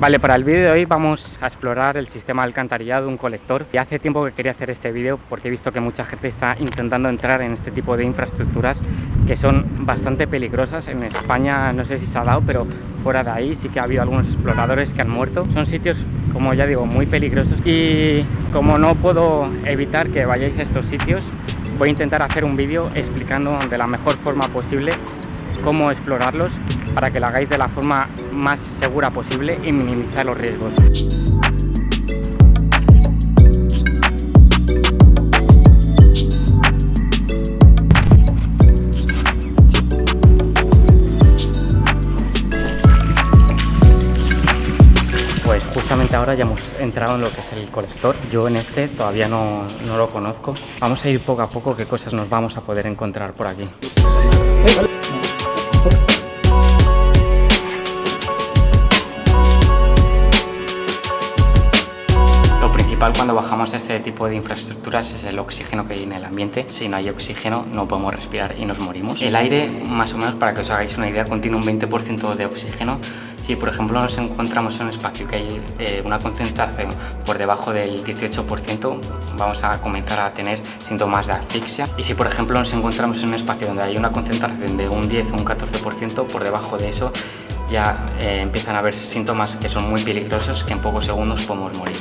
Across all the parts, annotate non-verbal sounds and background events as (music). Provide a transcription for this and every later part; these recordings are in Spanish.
Vale, para el vídeo de hoy vamos a explorar el sistema de alcantarillado de un colector. Y hace tiempo que quería hacer este vídeo porque he visto que mucha gente está intentando entrar en este tipo de infraestructuras que son bastante peligrosas. En España no sé si se ha dado, pero fuera de ahí sí que ha habido algunos exploradores que han muerto. Son sitios, como ya digo, muy peligrosos y como no puedo evitar que vayáis a estos sitios, voy a intentar hacer un vídeo explicando de la mejor forma posible cómo explorarlos para que lo hagáis de la forma más segura posible y minimizar los riesgos. Pues justamente ahora ya hemos entrado en lo que es el colector. Yo en este todavía no, no lo conozco. Vamos a ir poco a poco qué cosas nos vamos a poder encontrar por aquí. cuando bajamos a este tipo de infraestructuras es el oxígeno que hay en el ambiente. Si no hay oxígeno no podemos respirar y nos morimos. El aire, más o menos para que os hagáis una idea, contiene un 20% de oxígeno. Si por ejemplo nos encontramos en un espacio que hay eh, una concentración por debajo del 18%, vamos a comenzar a tener síntomas de asfixia. Y si por ejemplo nos encontramos en un espacio donde hay una concentración de un 10 o un 14%, por debajo de eso ya eh, empiezan a haber síntomas que son muy peligrosos que en pocos segundos podemos morir.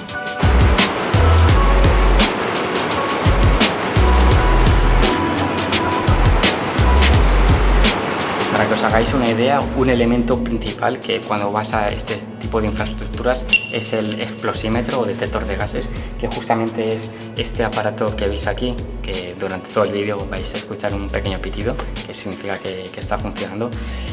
Hagáis una idea, un elemento principal que cuando vas a este tipo de infraestructuras es el explosímetro o detector de gases, que justamente es este aparato que veis aquí, que durante todo el vídeo vais a escuchar un pequeño pitido, que significa que, está funcionando.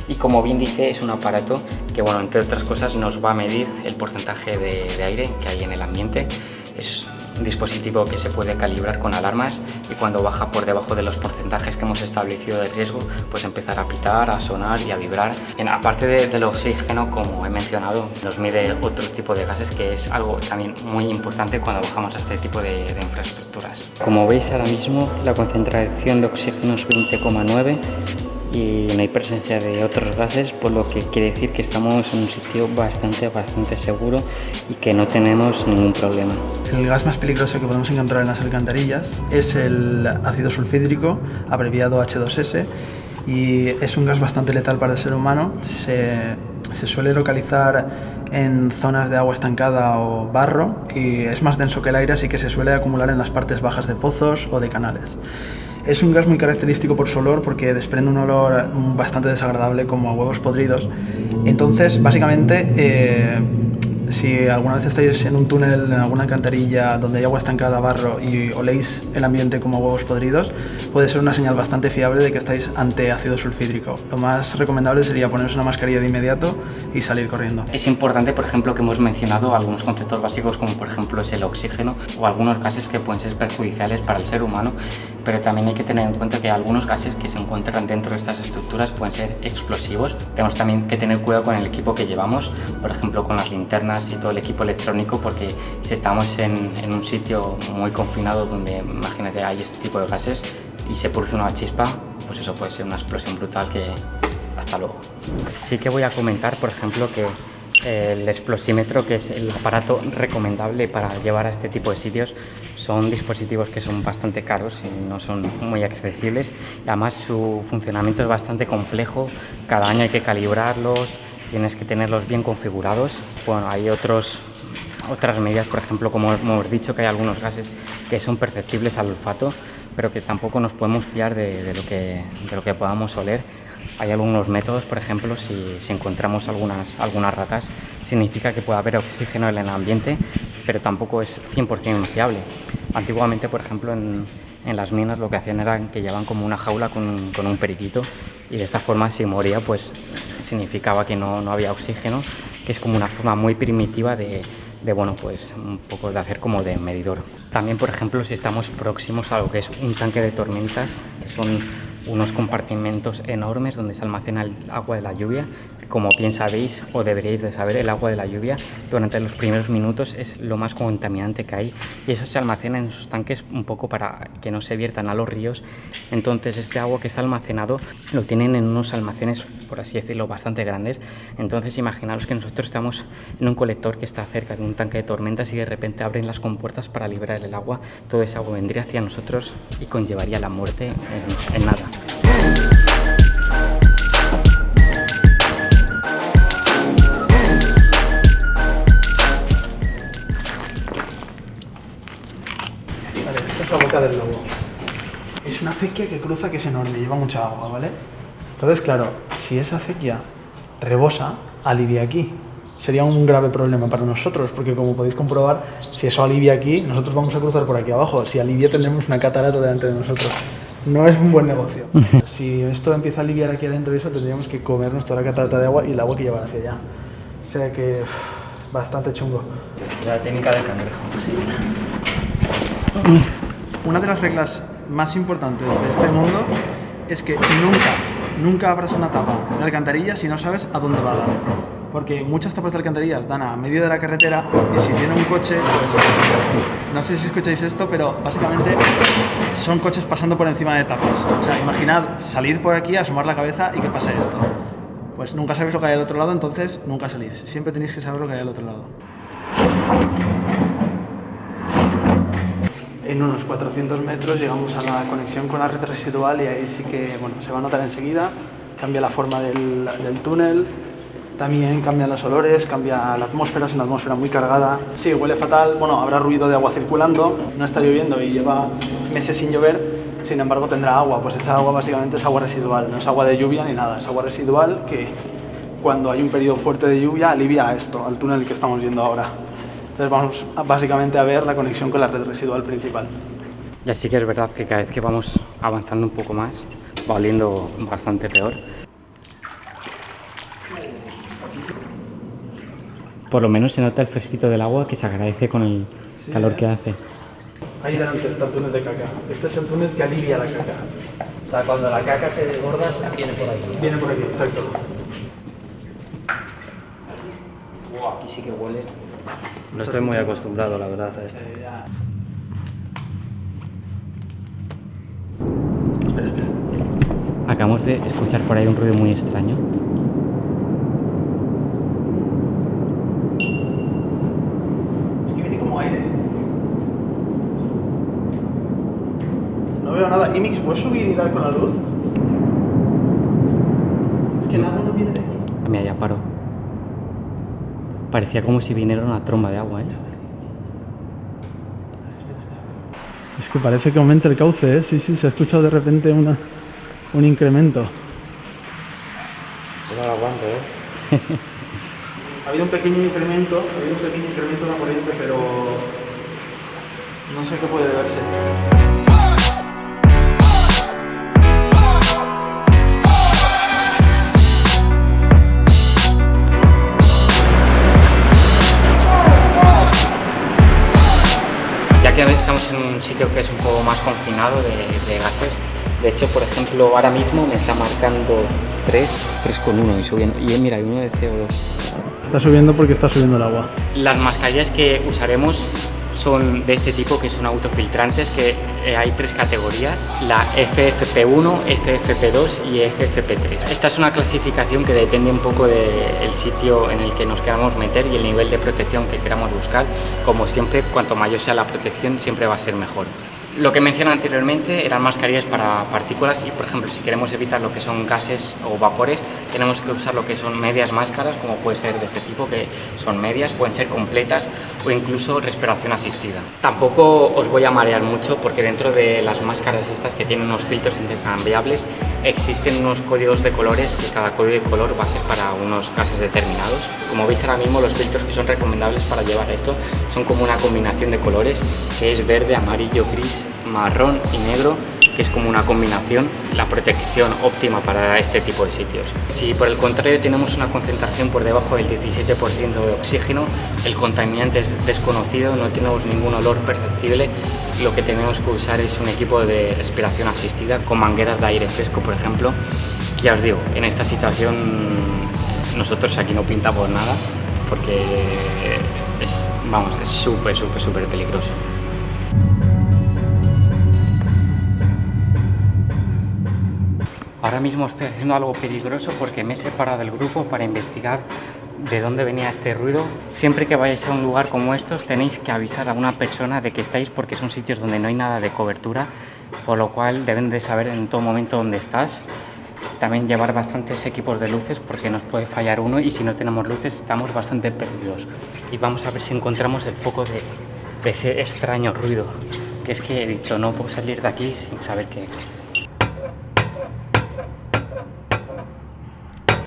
Y como bien dice, es un aparato que, bueno, entre otras cosas, nos va a medir el porcentaje de, de aire que hay en el ambiente. Es un dispositivo que se puede calibrar con alarmas y cuando baja por debajo de los porcentajes que hemos establecido de riesgo, pues empezar a pitar, a sonar y a vibrar. En, aparte de, del oxígeno, como he mencionado, nos mide otro tipo de gases que es algo también muy importante cuando bajamos a este tipo de, de infraestructuras. Como veis ahora mismo, la concentración de oxígeno es 20,9 y no hay presencia de otros gases, por lo que quiere decir que estamos en un sitio bastante, bastante seguro y que no tenemos ningún problema. El gas más peligroso que podemos encontrar en las alcantarillas es el ácido sulfídrico, abreviado H2S, y es un gas bastante letal para el ser humano. Se, se suele localizar en zonas de agua estancada o barro y es más denso que el aire, así que se suele acumular en las partes bajas de pozos o de canales. Es un gas muy característico por su olor porque desprende un olor bastante desagradable como a huevos podridos. Entonces, básicamente, eh, si alguna vez estáis en un túnel, en alguna alcantarilla donde hay agua estancada, barro y oléis el ambiente como huevos podridos, puede ser una señal bastante fiable de que estáis ante ácido sulfídrico. Lo más recomendable sería poneros una mascarilla de inmediato y salir corriendo. Es importante, por ejemplo, que hemos mencionado algunos conceptos básicos como por ejemplo es el oxígeno o algunos gases que pueden ser perjudiciales para el ser humano, pero también hay que tener en cuenta que algunos gases que se encuentran dentro de estas estructuras pueden ser explosivos. Tenemos también que tener cuidado con el equipo que llevamos, por ejemplo con las linternas y todo el equipo electrónico porque si estamos en, un sitio muy confinado donde imagínate hay este tipo de gases y se produce una chispa, pues eso puede ser una explosión brutal que hasta luego. Sí que voy a comentar, por ejemplo, que el explosímetro, que es el aparato recomendable para llevar a este tipo de sitios, son dispositivos que son bastante caros y no son muy accesibles. además su funcionamiento es bastante complejo, cada año hay que calibrarlos, tienes que tenerlos bien configurados. Bueno, hay otros, otras medidas, por ejemplo, como hemos dicho, que hay algunos gases que son perceptibles al olfato, pero que tampoco nos podemos fiar de, lo, que, de lo que podamos oler. Hay algunos métodos, por ejemplo, si, si, encontramos algunas, algunas ratas, significa que puede haber oxígeno en el ambiente, pero tampoco es 100% fiable. Antiguamente, por ejemplo, en, las minas lo que hacían era que llevaban como una jaula con, con un periquito y de esta forma si moría, pues significaba que no, no, había oxígeno, que es como una forma muy primitiva de, de, bueno, pues un poco de hacer como de medidor. También, por ejemplo, si estamos próximos a lo que es un tanque de tormentas, que son unos compartimentos enormes donde se almacena el agua de la lluvia. Como bien sabéis o deberíais de saber, el agua de la lluvia durante los primeros minutos es lo más contaminante que hay y eso se almacena en esos tanques un poco para que no se viertan a los ríos. Entonces este agua que está almacenado lo tienen en unos almacenes, por así decirlo, bastante grandes. Entonces imaginaros que nosotros estamos en un colector que está cerca de un tanque de tormentas y de repente abren las compuertas para liberar el agua. Todo ese agua vendría hacia nosotros y conllevaría la muerte en, en nada. Acequia que cruza que es enorme, lleva mucha agua, ¿vale? Entonces, claro, si esa acequia rebosa, alivia aquí. Sería un grave problema para nosotros, porque como podéis comprobar, si eso alivia aquí, nosotros vamos a cruzar por aquí abajo. Si alivia, tendremos una catarata delante de nosotros. No es un buen negocio. si esto empieza a aliviar aquí adentro y eso, tendríamos que comernos toda la catarata de agua y el agua que lleva hacia allá. O sea que, uff, bastante chungo. La técnica del cangrejo. Una de las reglas más importantes de este mundo es que nunca, nunca abras una tapa de alcantarilla si no sabes a dónde va a dar. Porque muchas tapas de alcantarillas dan a medio de la carretera y si viene un coche, pues, no sé si escucháis esto, pero básicamente son coches pasando por encima de tapas. O sea, imaginad salir por aquí, asomar la cabeza y que pase esto. Pues nunca sabéis lo que hay al otro lado, entonces nunca salís. Siempre tenéis que saber lo que hay al otro lado. En unos 400 metros llegamos a la conexión con la red residual y ahí sí que bueno, se va a notar enseguida. Cambia la forma del, del túnel, también cambian los olores, cambia la atmósfera, es una atmósfera muy cargada. Sí, huele fatal, bueno, habrá ruido de agua circulando, no está lloviendo y lleva meses sin llover, sin embargo tendrá agua, pues esa agua básicamente es agua residual, no es agua de lluvia ni nada, es agua residual que cuando hay un periodo fuerte de lluvia alivia esto, al túnel que estamos viendo ahora. Entonces vamos a- básicamente a ver la conexión con la red residual principal. Y así que es verdad que cada vez que vamos avanzando un poco más, va oliendo bastante peor. Por lo menos se nota el fresquito del agua que se agradece con el Sí, calor ¿eh? que hace. Ahí delante está el túnel de caca. Este es el túnel que alivia la caca. O sea, cuando la caca se desborda, viene por aquí. Viene por aquí, exacto. Aquí sí que huele. No estoy muy acostumbrado, la verdad, a esto. Acabamos de escuchar por ahí un ruido muy extraño. Es que viene como aire. No veo nada. Imix, ¿puedes subir y dar con la luz? Es que el agua no viene de aquí. Mira, ya paro. Parecía como si viniera una tromba de agua, ¿eh? Es que parece que aumenta el cauce, ¿eh? Sí, sí, se ha escuchado de repente una, un incremento. Yo no lo aguanto, ¿eh? (laughs) Ha habido un pequeño incremento, ha habido un pequeño incremento en la corriente, pero no sé qué puede deberse. Sitio que es un poco más confinado de, de gases, de hecho, por ejemplo, ahora mismo me está marcando 3, 3,1 y subiendo. Y mira, hay uno de CO2. Está subiendo porque está subiendo el agua. Las mascarillas que usaremos son de este tipo, que son autofiltrantes, que eh, hay tres categorías, la FFP1, FFP2 y FFP3. Esta es una clasificación que depende un poco del sitio en el que nos queramos meter y el nivel de protección que queramos buscar. Como siempre, cuanto mayor sea la protección, siempre va a ser mejor. Lo que mencioné anteriormente eran mascarillas para partículas y, por ejemplo, si queremos evitar lo que son gases o vapores, tenemos que usar lo que son medias máscaras, como puede ser de este tipo, que son medias, pueden ser completas o incluso respiración asistida. Tampoco os voy a marear mucho porque dentro de las máscaras estas que tienen unos filtros intercambiables existen unos códigos de colores que cada código de color va a ser para unos gases determinados. Como veis ahora mismo los filtros que son recomendables para llevar esto son como una combinación de colores que es verde, amarillo, gris, marrón y negro que es como una combinación, la protección óptima para este tipo de sitios. Si por el contrario tenemos una concentración por debajo del 17% de oxígeno, el contaminante es desconocido, no tenemos ningún olor perceptible, lo que tenemos que usar es un equipo de respiración asistida con mangueras de aire fresco, por ejemplo. Ya os digo, en esta situación nosotros aquí no pintamos nada porque es, vamos, es súper, súper, súper peligroso. Ahora mismo estoy haciendo algo peligroso porque me he separado del grupo para investigar de dónde venía este ruido. Siempre que vayáis a un lugar como estos tenéis que avisar a una persona de que estáis porque son sitios donde no hay nada de cobertura, por lo cual deben de saber en todo momento dónde estás. También llevar bastantes equipos de luces porque nos puede fallar uno y si no tenemos luces estamos bastante perdidos. Y vamos a ver si encontramos el foco de, de ese extraño ruido, que es que he dicho no puedo salir de aquí sin saber qué es.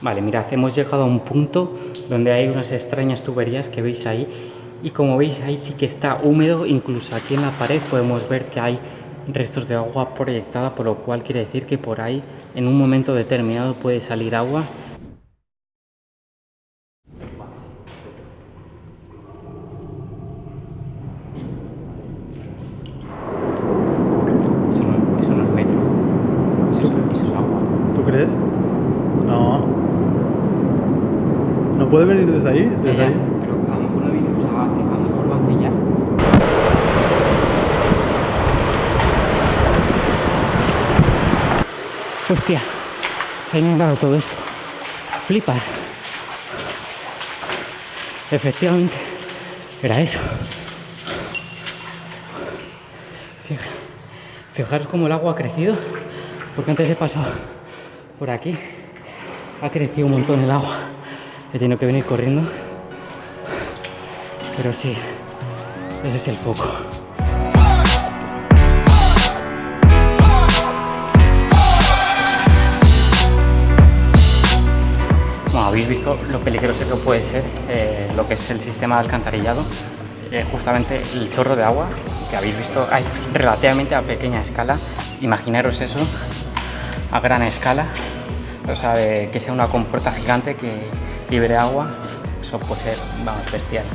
Vale, mirad, hemos llegado a un punto donde hay unas extrañas tuberías que veis ahí y como veis ahí sí que está húmedo, incluso aquí en la pared podemos ver que hay restos de agua proyectada, por lo cual quiere decir que por ahí en un momento determinado puede salir agua. Eso no, eso no es metro, eso es, eso es agua. ¿Tú crees? No. ¿No puede venir desde ahí? Desde ahí. Hostia, se ha inundado todo esto. Flipa. Efectivamente, era eso. Fija- Fijaros cómo el agua ha crecido, porque antes he pasado por aquí. Ha crecido un montón el agua. He tenido que venir corriendo. Pero sí, ese es el foco. Visto lo peligroso que puede ser eh, lo que es el sistema de alcantarillado. Eh, justamente el chorro de agua que habéis visto es relativamente a pequeña escala. Imaginaros eso a gran escala. O sea, que sea una compuerta gigante que libere agua. Eso puede ser, vamos, bestial.